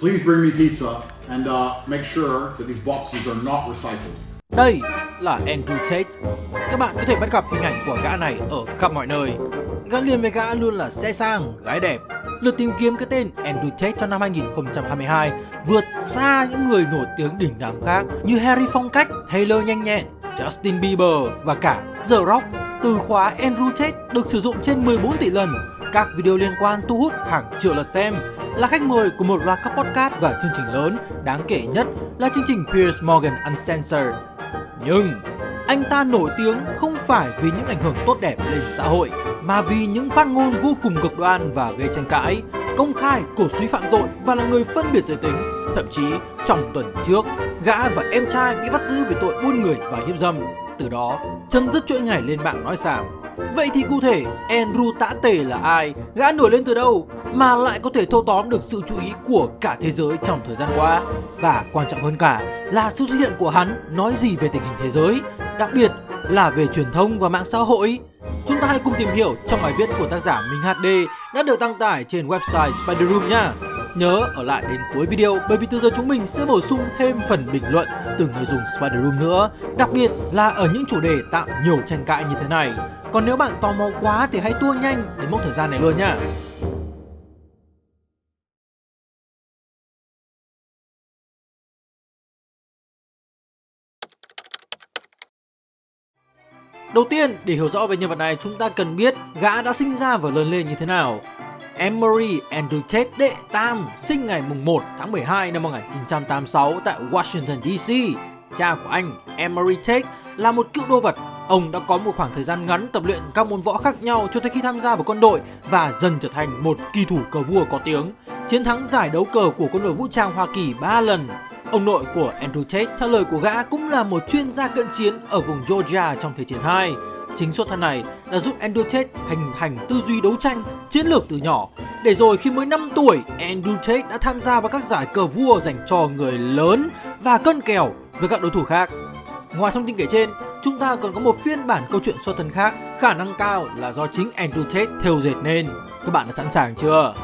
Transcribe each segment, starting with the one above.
Please bring me pizza and uh, make sure that these boxes are not recycled. Đây là Andrew Tate. Các bạn có thể bắt gặp hình ảnh của gã này ở khắp mọi nơi. Gã liền với gã luôn là xe sang, gái đẹp. Lượt tìm kiếm cái tên Andrew Tate trong năm 2022 vượt xa những người nổi tiếng đỉnh đám khác như Harry Phong cách, Taylor nhanh nhẹn, Justin Bieber và cả The Rock. Từ khóa Andrew Tate được sử dụng trên 14 tỷ lần. Các video liên quan thu hút hàng triệu lượt xem là khách mời của một loạt các podcast và chương trình lớn đáng kể nhất là chương trình Piers Morgan Uncensored. Nhưng anh ta nổi tiếng không phải vì những ảnh hưởng tốt đẹp lên xã hội mà vì những phát ngôn vô cùng cực đoan và gây tranh cãi, công khai cổ suý phạm tội và là người phân biệt giới tính. Thậm chí trong tuần trước, gã và em trai bị bắt giữ về tội buôn người và hiếp dâm. Từ đó, chấm dứt chuỗi ngày lên mạng nói xàm. Vậy thì cụ thể, Andrew Tã Tề là ai? Gã nổi lên từ đâu? Mà lại có thể thâu tóm được sự chú ý của cả thế giới trong thời gian qua? Và quan trọng hơn cả là sự xuất hiện của hắn nói gì về tình hình thế giới? Đặc biệt là về truyền thông và mạng xã hội? Chúng ta hãy cùng tìm hiểu trong bài viết của tác giả Minh HD đã được đăng tải trên website Spider Room nha. Nhớ ở lại đến cuối video bởi vì từ giờ chúng mình sẽ bổ sung thêm phần bình luận từ người dùng Spider Room nữa, đặc biệt là ở những chủ đề tạo nhiều tranh cãi như thế này. Còn nếu bạn tò mò quá thì hãy tua nhanh đến mốc thời gian này luôn nha. Đầu tiên, để hiểu rõ về nhân vật này, chúng ta cần biết gã đã sinh ra và lớn lên như thế nào. Emory Andrew Tate đệ tam sinh ngày 1 tháng 12 năm 1986 tại Washington DC. Cha của anh, Emory Tate, là một cựu đô vật. Ông đã có một khoảng thời gian ngắn tập luyện các môn võ khác nhau cho tới khi tham gia vào quân đội và dần trở thành một kỳ thủ cờ vua có tiếng. Chiến thắng giải đấu cờ của quân đội vũ trang Hoa Kỳ 3 lần. Ông nội của Andrew Tate, theo lời của gã, cũng là một chuyên gia cận chiến ở vùng Georgia trong Thế chiến 2. Chính xuất thân này đã giúp Andrew hình thành tư duy đấu tranh, chiến lược từ nhỏ. Để rồi khi mới 5 tuổi, Andrew đã tham gia vào các giải cờ vua dành cho người lớn và cân kèo với các đối thủ khác. Ngoài thông tin kể trên, chúng ta còn có một phiên bản câu chuyện xuất thân khác, khả năng cao là do chính Andrew theo dệt nên. Các bạn đã sẵn sàng chưa?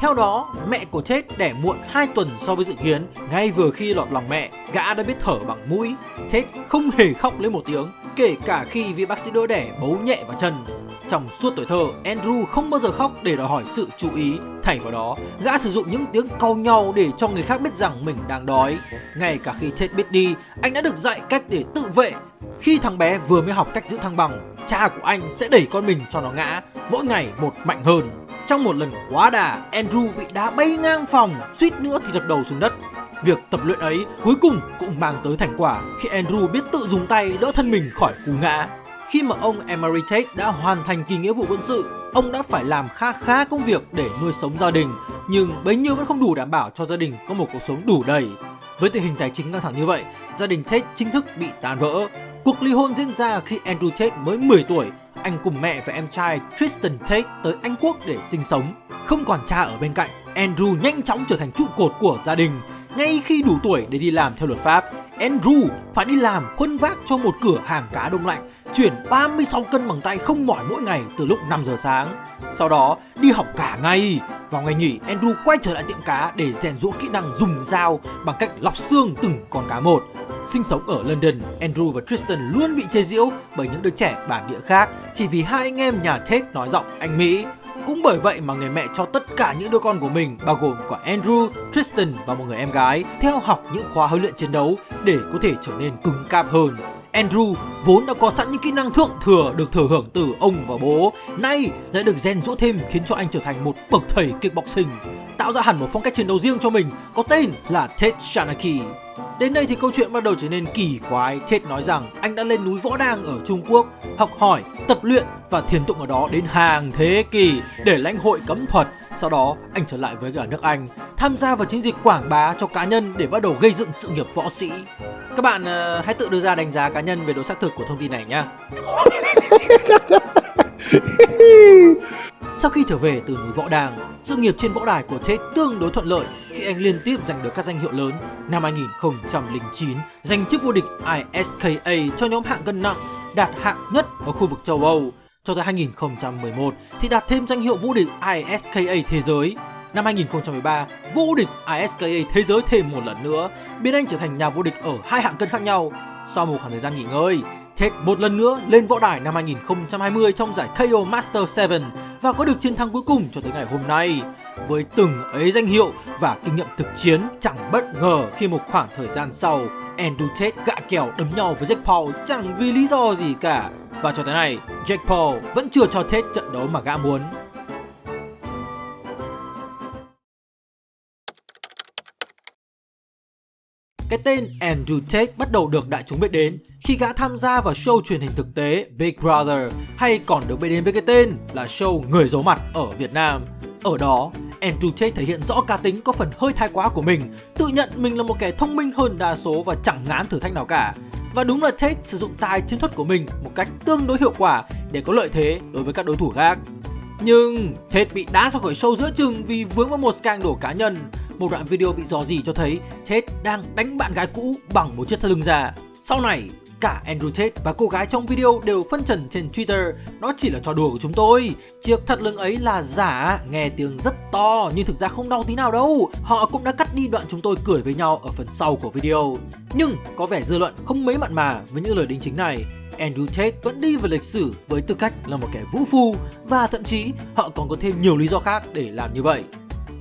Theo đó, mẹ của Tate đẻ muộn 2 tuần so với dự kiến. Ngay vừa khi lọt lòng mẹ, gã đã biết thở bằng mũi. Tate không hề khóc lấy một tiếng, kể cả khi vị bác sĩ đỡ đẻ bấu nhẹ vào chân. Trong suốt tuổi thơ, Andrew không bao giờ khóc để đòi hỏi sự chú ý. Thay vào đó, gã sử dụng những tiếng cau nhau để cho người khác biết rằng mình đang đói. Ngay cả khi chết biết đi, anh đã được dạy cách để tự vệ. Khi thằng bé vừa mới học cách giữ thăng bằng, cha của anh sẽ đẩy con mình cho nó ngã, mỗi ngày một mạnh hơn. Trong một lần quá đà, Andrew bị đá bay ngang phòng, suýt nữa thì đập đầu xuống đất. Việc tập luyện ấy cuối cùng cũng mang tới thành quả khi Andrew biết tự dùng tay đỡ thân mình khỏi cú ngã. Khi mà ông Emery Tate đã hoàn thành kỳ nghĩa vụ quân sự, ông đã phải làm kha khá công việc để nuôi sống gia đình, nhưng bấy nhiêu vẫn không đủ đảm bảo cho gia đình có một cuộc sống đủ đầy. Với tình hình tài chính căng thẳng như vậy, gia đình Tate chính thức bị tan vỡ. Cuộc ly hôn diễn ra khi Andrew Tate mới 10 tuổi, anh cùng mẹ và em trai Tristan Tate tới Anh Quốc để sinh sống. Không còn cha ở bên cạnh, Andrew nhanh chóng trở thành trụ cột của gia đình. Ngay khi đủ tuổi để đi làm theo luật pháp, Andrew phải đi làm khuân vác cho một cửa hàng cá đông lạnh, chuyển 36 cân bằng tay không mỏi mỗi ngày từ lúc 5 giờ sáng. Sau đó đi học cả ngày. Vào ngày nghỉ, Andrew quay trở lại tiệm cá để rèn rũa kỹ năng dùng dao bằng cách lọc xương từng con cá một. Sinh sống ở London, Andrew và Tristan luôn bị chê giễu bởi những đứa trẻ bản địa khác chỉ vì hai anh em nhà Tate nói giọng Anh Mỹ. Cũng bởi vậy mà người mẹ cho tất cả những đứa con của mình bao gồm cả Andrew, Tristan và một người em gái theo học những khóa huấn luyện chiến đấu để có thể trở nên cứng cáp hơn. Andrew vốn đã có sẵn những kỹ năng thượng thừa được thừa hưởng từ ông và bố, nay lại được rèn rũa thêm khiến cho anh trở thành một bậc thầy kickboxing, tạo ra hẳn một phong cách chiến đấu riêng cho mình có tên là Ted Shanaki. Đến đây thì câu chuyện bắt đầu trở nên kỳ quái. Chết nói rằng anh đã lên núi Võ Đang ở Trung Quốc, học hỏi, tập luyện và thiền tụng ở đó đến hàng thế kỷ để lãnh hội cấm thuật. Sau đó, anh trở lại với cả nước Anh, tham gia vào chiến dịch quảng bá cho cá nhân để bắt đầu gây dựng sự nghiệp võ sĩ. Các bạn uh, hãy tự đưa ra đánh giá cá nhân về độ xác thực của thông tin này nhé. Sau khi trở về từ núi Võ Đàng, sự nghiệp trên võ đài của Tate tương đối thuận lợi khi anh liên tiếp giành được các danh hiệu lớn. Năm 2009, giành chức vô địch ISKA cho nhóm hạng cân nặng, đạt hạng nhất ở khu vực châu Âu. Cho tới 2011 thì đạt thêm danh hiệu vô địch ISKA thế giới. năm 2013 vô địch ISKA thế giới thêm một lần nữa, biến anh trở thành nhà vô địch ở hai hạng cân khác nhau. Sau một khoảng thời gian nghỉ ngơi, Ted một lần nữa lên võ đài năm 2020 trong giải KO Master 7 và có được chiến thắng cuối cùng cho tới ngày hôm nay. Với từng ấy danh hiệu và kinh nghiệm thực chiến chẳng bất ngờ khi một khoảng thời gian sau Andrew Tate gạ kèo đấm nhau với Jack Paul chẳng vì lý do gì cả. Và cho tới nay, Jack Paul vẫn chưa cho Tate trận đấu mà gã muốn. Cái tên Andrew Tate bắt đầu được đại chúng biết đến khi gã tham gia vào show truyền hình thực tế Big Brother hay còn được biết đến với cái tên là show Người giấu mặt ở Việt Nam. Ở đó, Andrew Tate thể hiện rõ cá tính có phần hơi thái quá của mình, tự nhận mình là một kẻ thông minh hơn đa số và chẳng ngán thử thách nào cả. Và đúng là Tate sử dụng tài chiến thuật của mình một cách tương đối hiệu quả để có lợi thế đối với các đối thủ khác. Nhưng Tate bị đá ra khỏi show giữa chừng vì vướng vào một scandal cá nhân. Một đoạn video bị dò dỉ cho thấy Tate đang đánh bạn gái cũ bằng một chiếc thắt lưng già. Sau này, Cả Andrew Tate và cô gái trong video đều phân trần trên Twitter. Nó chỉ là trò đùa của chúng tôi. Chiếc thắt lưng ấy là giả, nghe tiếng rất to nhưng thực ra không đau tí nào đâu. Họ cũng đã cắt đi đoạn chúng tôi cười với nhau ở phần sau của video. Nhưng có vẻ dư luận không mấy mặn mà với những lời đính chính này. Andrew Tate vẫn đi vào lịch sử với tư cách là một kẻ vũ phu và thậm chí họ còn có thêm nhiều lý do khác để làm như vậy.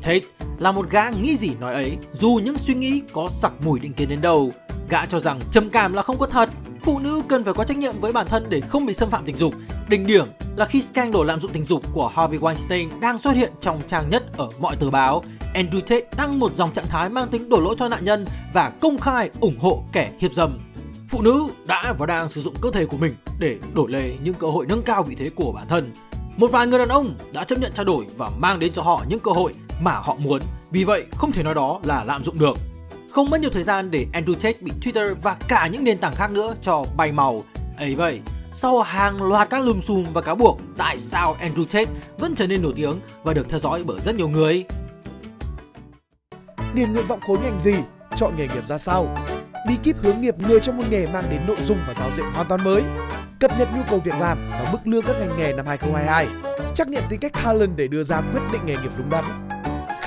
Tate là một gã nghĩ gì nói ấy dù những suy nghĩ có sặc mùi định kiến đến đâu. Gã cho rằng trầm cảm là không có thật phụ nữ cần phải có trách nhiệm với bản thân để không bị xâm phạm tình dục. Đỉnh điểm là khi scandal lạm dụng tình dục của Harvey Weinstein đang xuất hiện trong trang nhất ở mọi tờ báo, Andrew Tate đăng một dòng trạng thái mang tính đổ lỗi cho nạn nhân và công khai ủng hộ kẻ hiếp dâm. Phụ nữ đã và đang sử dụng cơ thể của mình để đổi lấy những cơ hội nâng cao vị thế của bản thân. Một vài người đàn ông đã chấp nhận trao đổi và mang đến cho họ những cơ hội mà họ muốn. Vì vậy, không thể nói đó là lạm dụng được. Không mất nhiều thời gian để Andrew Tate bị Twitter và cả những nền tảng khác nữa cho bay màu. ấy vậy, sau hàng loạt các lùm xùm và cáo buộc, tại sao Andrew Tate vẫn trở nên nổi tiếng và được theo dõi bởi rất nhiều người? Điền nguyện vọng khối ngành gì? Chọn nghề nghiệp ra sao? Bí kíp hướng nghiệp người trong một nghề mang đến nội dung và giáo diện hoàn toàn mới. Cập nhật nhu cầu việc làm và mức lương các ngành nghề năm 2022. Trắc nghiệm tính cách Harlan để đưa ra quyết định nghề nghiệp đúng đắn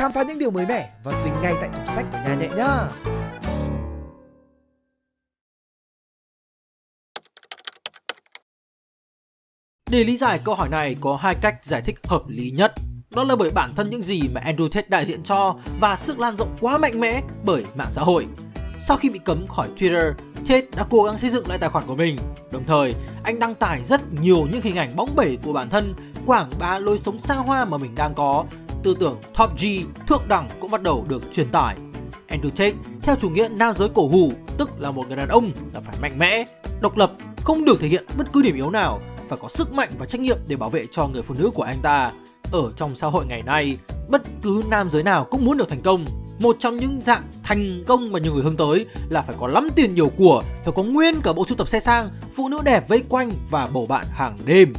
khám phá những điều mới mẻ và dính ngay tại tủ sách của nhà nhẹ nhá. Để lý giải câu hỏi này có hai cách giải thích hợp lý nhất. Đó là bởi bản thân những gì mà Andrew Tate đại diện cho và sức lan rộng quá mạnh mẽ bởi mạng xã hội. Sau khi bị cấm khỏi Twitter, Tate đã cố gắng xây dựng lại tài khoản của mình. Đồng thời, anh đăng tải rất nhiều những hình ảnh bóng bẩy của bản thân, quảng bá lối sống xa hoa mà mình đang có tư tưởng top G, thượng đẳng cũng bắt đầu được truyền tải. Andrew Tate theo chủ nghĩa nam giới cổ hủ, tức là một người đàn ông là phải mạnh mẽ, độc lập, không được thể hiện bất cứ điểm yếu nào, phải có sức mạnh và trách nhiệm để bảo vệ cho người phụ nữ của anh ta. Ở trong xã hội ngày nay, bất cứ nam giới nào cũng muốn được thành công. Một trong những dạng thành công mà nhiều người hướng tới là phải có lắm tiền nhiều của, phải có nguyên cả bộ sưu tập xe sang, phụ nữ đẹp vây quanh và bầu bạn hàng đêm.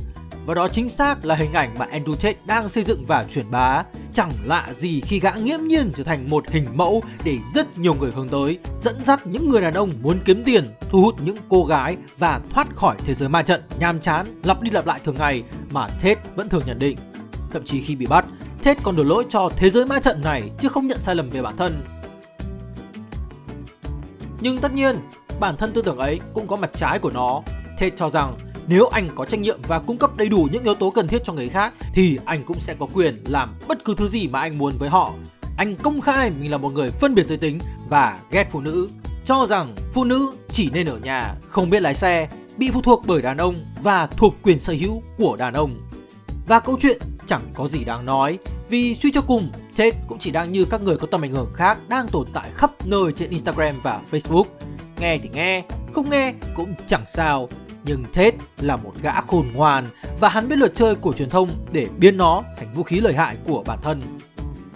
Và đó chính xác là hình ảnh mà Andrew Tate đang xây dựng và truyền bá. Chẳng lạ gì khi gã nghiễm nhiên trở thành một hình mẫu để rất nhiều người hướng tới, dẫn dắt những người đàn ông muốn kiếm tiền, thu hút những cô gái và thoát khỏi thế giới ma trận nhàm chán, lặp đi lặp lại thường ngày mà Tate vẫn thường nhận định. Thậm chí khi bị bắt, Tate còn đổ lỗi cho thế giới ma trận này chứ không nhận sai lầm về bản thân. Nhưng tất nhiên, bản thân tư tưởng ấy cũng có mặt trái của nó. Tate cho rằng nếu anh có trách nhiệm và cung cấp đầy đủ những yếu tố cần thiết cho người khác thì anh cũng sẽ có quyền làm bất cứ thứ gì mà anh muốn với họ. Anh công khai mình là một người phân biệt giới tính và ghét phụ nữ, cho rằng phụ nữ chỉ nên ở nhà, không biết lái xe, bị phụ thuộc bởi đàn ông và thuộc quyền sở hữu của đàn ông. Và câu chuyện chẳng có gì đáng nói vì suy cho cùng, Tate cũng chỉ đang như các người có tầm ảnh hưởng khác đang tồn tại khắp nơi trên Instagram và Facebook. Nghe thì nghe, không nghe cũng chẳng sao nhưng Ted là một gã khôn ngoan và hắn biết luật chơi của truyền thông để biến nó thành vũ khí lợi hại của bản thân.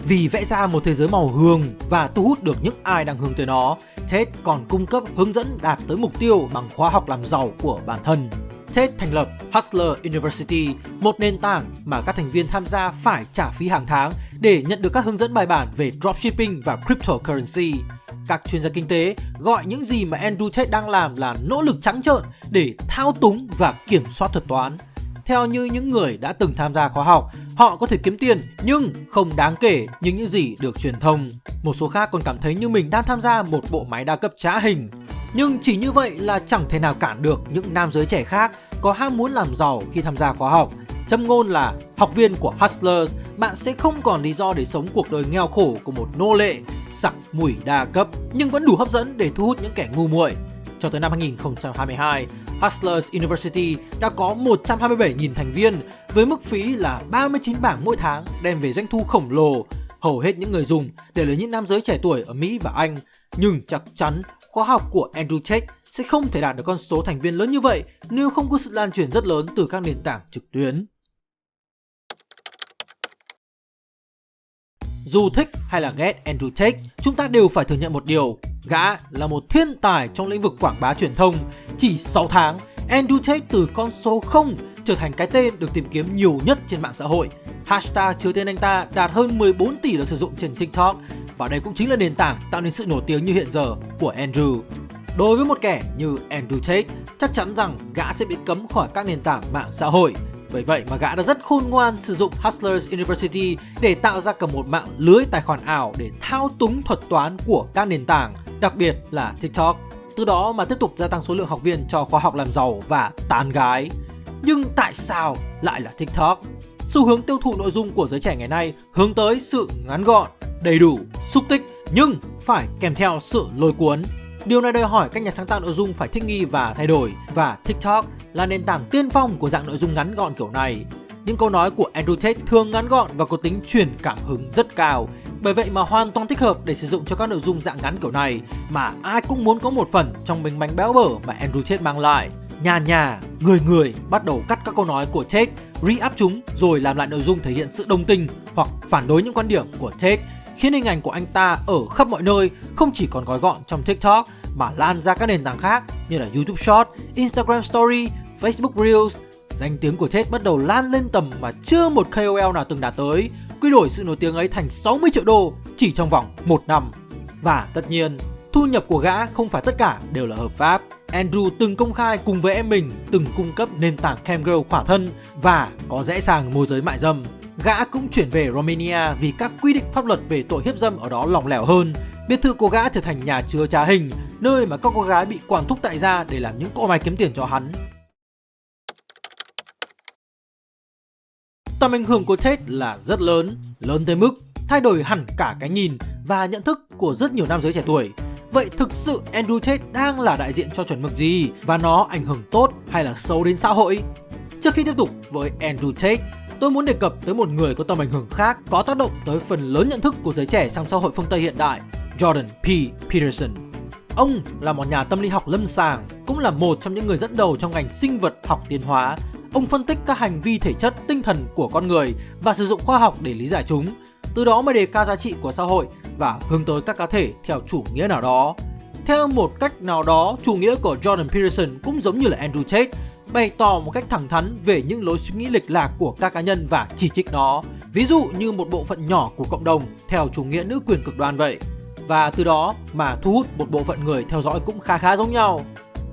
Vì vẽ ra một thế giới màu hương và thu hút được những ai đang hướng tới nó, Ted còn cung cấp hướng dẫn đạt tới mục tiêu bằng khóa học làm giàu của bản thân. Ted thành lập Hustler University, một nền tảng mà các thành viên tham gia phải trả phí hàng tháng để nhận được các hướng dẫn bài bản về dropshipping và cryptocurrency. Các chuyên gia kinh tế gọi những gì mà Andrew Tate đang làm là nỗ lực trắng trợn để thao túng và kiểm soát thuật toán. theo như những người đã từng tham gia khóa học, họ có thể kiếm tiền nhưng không đáng kể như những gì được truyền thông. Một số khác còn cảm thấy như mình đang tham gia một bộ máy đa cấp trá hình. Nhưng chỉ như vậy là chẳng thể nào cản được những nam giới trẻ khác có ham muốn làm giàu khi tham gia khóa học. Châm ngôn là học viên của Hustlers, bạn sẽ không còn lý do để sống cuộc đời nghèo khổ của một nô lệ, sặc mùi đa cấp nhưng vẫn đủ hấp dẫn để thu hút những kẻ ngu muội. Cho tới năm 2022, Hustlers University đã có 127.000 thành viên với mức phí là 39 bảng mỗi tháng đem về doanh thu khổng lồ. Hầu hết những người dùng đều là những nam giới trẻ tuổi ở Mỹ và Anh. Nhưng chắc chắn khóa học của Andrew Tate sẽ không thể đạt được con số thành viên lớn như vậy nếu không có sự lan truyền rất lớn từ các nền tảng trực tuyến. Dù thích hay là ghét Andrew Tate, chúng ta đều phải thừa nhận một điều. Gã là một thiên tài trong lĩnh vực quảng bá truyền thông. Chỉ 6 tháng, Andrew Tate từ con số 0 trở thành cái tên được tìm kiếm nhiều nhất trên mạng xã hội. Hashtag chứa tên anh ta đạt hơn 14 tỷ lượt sử dụng trên TikTok và đây cũng chính là nền tảng tạo nên sự nổi tiếng như hiện giờ của Andrew. Đối với một kẻ như Andrew Tate, chắc chắn rằng gã sẽ bị cấm khỏi các nền tảng mạng xã hội. Bởi vậy mà gã đã rất khôn ngoan sử dụng Hustlers University để tạo ra cả một mạng lưới tài khoản ảo để thao túng thuật toán của các nền tảng, đặc biệt là TikTok. Từ đó mà tiếp tục gia tăng số lượng học viên cho khóa học làm giàu và tán gái. Nhưng tại sao lại là TikTok? Xu hướng tiêu thụ nội dung của giới trẻ ngày nay hướng tới sự ngắn gọn, đầy đủ, xúc tích nhưng phải kèm theo sự lôi cuốn. Điều này đòi hỏi các nhà sáng tạo nội dung phải thích nghi và thay đổi và TikTok là nền tảng tiên phong của dạng nội dung ngắn gọn kiểu này. Những câu nói của Andrew Tate thường ngắn gọn và có tính truyền cảm hứng rất cao. Bởi vậy mà hoàn toàn thích hợp để sử dụng cho các nội dung dạng ngắn kiểu này mà ai cũng muốn có một phần trong mình bánh béo bở mà Andrew Tate mang lại. Nhà nhà, người người bắt đầu cắt các câu nói của Tate, re-up chúng rồi làm lại nội dung thể hiện sự đồng tình hoặc phản đối những quan điểm của Tate khiến hình ảnh của anh ta ở khắp mọi nơi không chỉ còn gói gọn trong TikTok mà lan ra các nền tảng khác như là YouTube Short, Instagram Story, Facebook Reels. Danh tiếng của Ted bắt đầu lan lên tầm mà chưa một KOL nào từng đạt tới, quy đổi sự nổi tiếng ấy thành 60 triệu đô chỉ trong vòng một năm. Và tất nhiên, thu nhập của gã không phải tất cả đều là hợp pháp. Andrew từng công khai cùng với em mình từng cung cấp nền tảng Camgirl khỏa thân và có rẽ sàng môi giới mại dâm. Gã cũng chuyển về Romania vì các quy định pháp luật về tội hiếp dâm ở đó lỏng lẻo hơn. Biệt thự của gã trở thành nhà chứa trá hình, nơi mà các cô gái bị quản thúc tại gia để làm những cỗ máy kiếm tiền cho hắn. Tầm ảnh hưởng của Tate là rất lớn, lớn tới mức thay đổi hẳn cả cái nhìn và nhận thức của rất nhiều nam giới trẻ tuổi. Vậy thực sự Andrew Tate đang là đại diện cho chuẩn mực gì và nó ảnh hưởng tốt hay là xấu đến xã hội? Trước khi tiếp tục với Andrew Tate, tôi muốn đề cập tới một người có tầm ảnh hưởng khác có tác động tới phần lớn nhận thức của giới trẻ trong xã hội phương Tây hiện đại, Jordan P. Peterson. Ông là một nhà tâm lý học lâm sàng, cũng là một trong những người dẫn đầu trong ngành sinh vật học tiến hóa. Ông phân tích các hành vi thể chất, tinh thần của con người và sử dụng khoa học để lý giải chúng. Từ đó mới đề cao giá trị của xã hội và hướng tới các cá thể theo chủ nghĩa nào đó. Theo một cách nào đó, chủ nghĩa của Jordan Peterson cũng giống như là Andrew Tate, bày tỏ một cách thẳng thắn về những lối suy nghĩ lệch lạc của các cá nhân và chỉ trích nó. Ví dụ như một bộ phận nhỏ của cộng đồng theo chủ nghĩa nữ quyền cực đoan vậy. Và từ đó mà thu hút một bộ phận người theo dõi cũng khá khá giống nhau.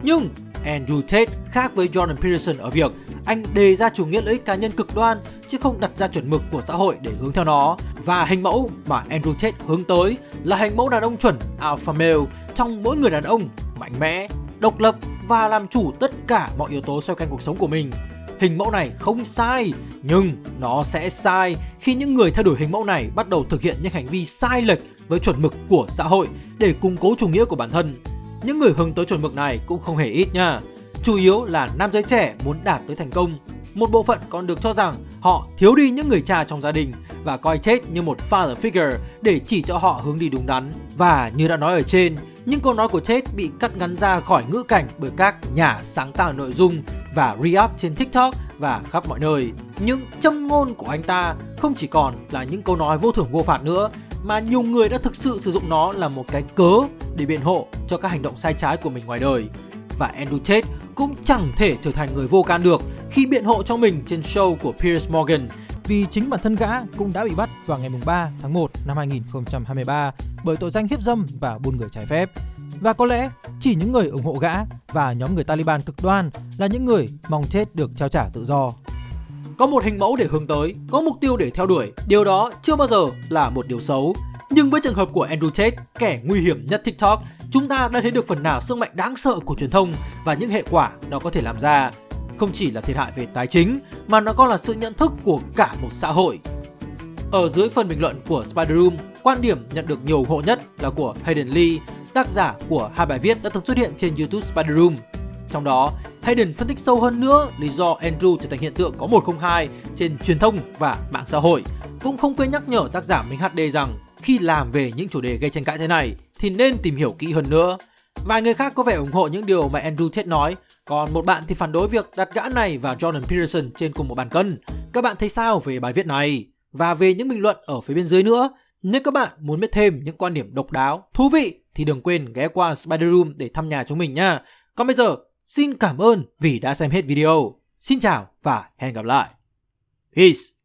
Nhưng Andrew Tate khác với Jordan Peterson ở việc anh đề ra chủ nghĩa lợi ích cá nhân cực đoan chứ không đặt ra chuẩn mực của xã hội để hướng theo nó. Và hình mẫu mà Andrew Tate hướng tới là hình mẫu đàn ông chuẩn alpha male trong mỗi người đàn ông mạnh mẽ, độc lập và làm chủ tất cả mọi yếu tố xoay quanh cuộc sống của mình. Hình mẫu này không sai, nhưng nó sẽ sai khi những người theo đuổi hình mẫu này bắt đầu thực hiện những hành vi sai lệch với chuẩn mực của xã hội để củng cố chủ nghĩa của bản thân. Những người hướng tới chuẩn mực này cũng không hề ít nha. Chủ yếu là nam giới trẻ muốn đạt tới thành công. Một bộ phận còn được cho rằng họ thiếu đi những người cha trong gia đình và coi chết như một father figure để chỉ cho họ hướng đi đúng đắn. Và như đã nói ở trên, những câu nói của chết bị cắt ngắn ra khỏi ngữ cảnh bởi các nhà sáng tạo nội dung và re-up trên TikTok và khắp mọi nơi. Những châm ngôn của anh ta không chỉ còn là những câu nói vô thưởng vô phạt nữa mà nhiều người đã thực sự sử dụng nó là một cái cớ để biện hộ cho các hành động sai trái của mình ngoài đời. Và Andrew Tate cũng chẳng thể trở thành người vô can được khi biện hộ cho mình trên show của Piers Morgan vì chính bản thân gã cũng đã bị bắt vào ngày 3 tháng 1 năm 2023 bởi tội danh hiếp dâm và buôn người trái phép. Và có lẽ chỉ những người ủng hộ gã và nhóm người Taliban cực đoan là những người mong chết được trao trả tự do. có một hình mẫu để hướng tới, có mục tiêu để theo đuổi. Điều đó chưa bao giờ là một điều xấu. Nhưng với trường hợp của Andrew Tate, kẻ nguy hiểm nhất TikTok, chúng ta đã thấy được phần nào sức mạnh đáng sợ của truyền thông và những hệ quả nó có thể làm ra. Không chỉ là thiệt hại về tài chính, mà nó còn là sự nhận thức của cả một xã hội. Ở dưới phần bình luận của Spider Room, quan điểm nhận được nhiều ủng hộ nhất là của Hayden Lee, tác giả của hai bài viết đã từng xuất hiện trên YouTube Spider Room. Trong đó, Hayden phân tích sâu hơn nữa lý do Andrew trở thành hiện tượng có 102 trên truyền thông và mạng xã hội. Cũng không quên nhắc nhở tác giả Minh HD rằng khi làm về những chủ đề gây tranh cãi thế này thì nên tìm hiểu kỹ hơn nữa. Vài người khác có vẻ ủng hộ những điều mà Andrew Tate nói, còn một bạn thì phản đối việc đặt gã này và Jordan Peterson trên cùng một bàn cân. Các bạn thấy sao về bài viết này? Và về những bình luận ở phía bên dưới nữa, nếu các bạn muốn biết thêm những quan điểm độc đáo, thú vị thì đừng quên ghé qua Spider Room để thăm nhà chúng mình nha. Còn bây giờ, xin cảm ơn vì đã xem hết video. Xin chào và hẹn gặp lại. Peace!